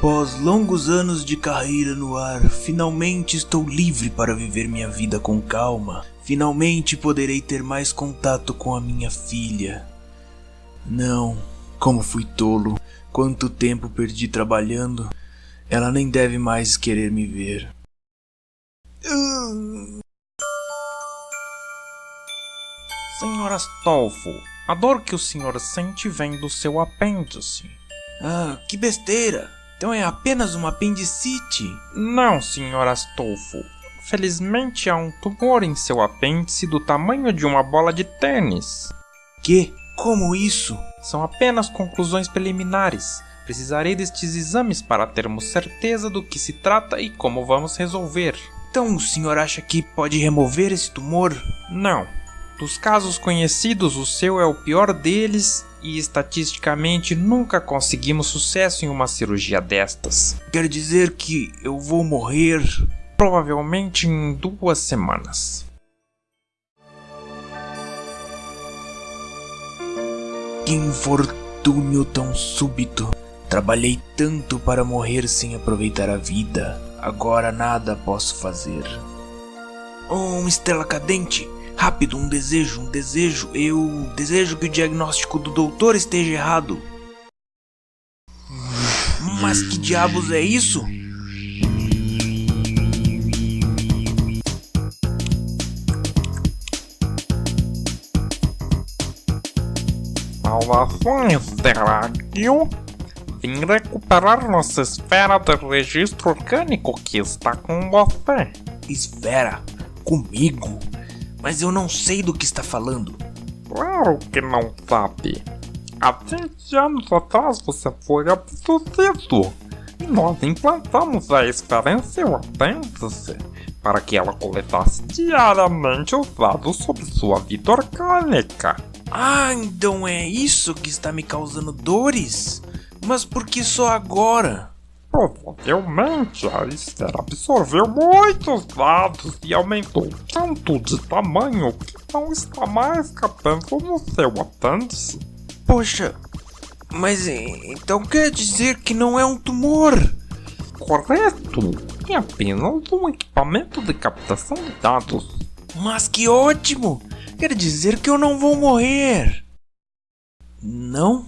Após longos anos de carreira no ar, finalmente estou livre para viver minha vida com calma. Finalmente poderei ter mais contato com a minha filha. Não, como fui tolo. Quanto tempo perdi trabalhando. Ela nem deve mais querer me ver. Senhor Astolfo, a dor que o senhor sente vem do seu apêndice. Ah, que besteira! Então é apenas uma apendicite. Não, senhor Astolfo. Felizmente há um tumor em seu apêndice do tamanho de uma bola de tênis. Que? Como isso? São apenas conclusões preliminares. Precisarei destes exames para termos certeza do que se trata e como vamos resolver. Então o senhor acha que pode remover esse tumor? Não. Dos casos conhecidos, o seu é o pior deles e estatisticamente nunca conseguimos sucesso em uma cirurgia destas. Quer dizer que eu vou morrer? Provavelmente em duas semanas. Que infortúnio tão súbito. Trabalhei tanto para morrer sem aproveitar a vida. Agora nada posso fazer. Oh, uma estrela cadente! Rápido, um desejo, um desejo. Eu desejo que o diagnóstico do doutor esteja errado. Mas que diabos é isso? Saudações, Terráqueo! Vim recuperar nossa esfera de registro orgânico que está com você. Esfera? Comigo? Mas eu não sei do que está falando. Claro que não sabe. Há 20 anos atrás você foi abduzido. E nós implantamos a seu apêndice para que ela coletasse diariamente os dados sobre sua vida orgânica. Ah, então é isso que está me causando dores? Mas por que só agora? Provavelmente a esfera absorveu muitos dados e aumentou tanto de tamanho que não está mais cabendo no seu apêndice. Poxa, mas então quer dizer que não é um tumor? Correto! É apenas um equipamento de captação de dados. Mas que ótimo! Quer dizer que eu não vou morrer. Não?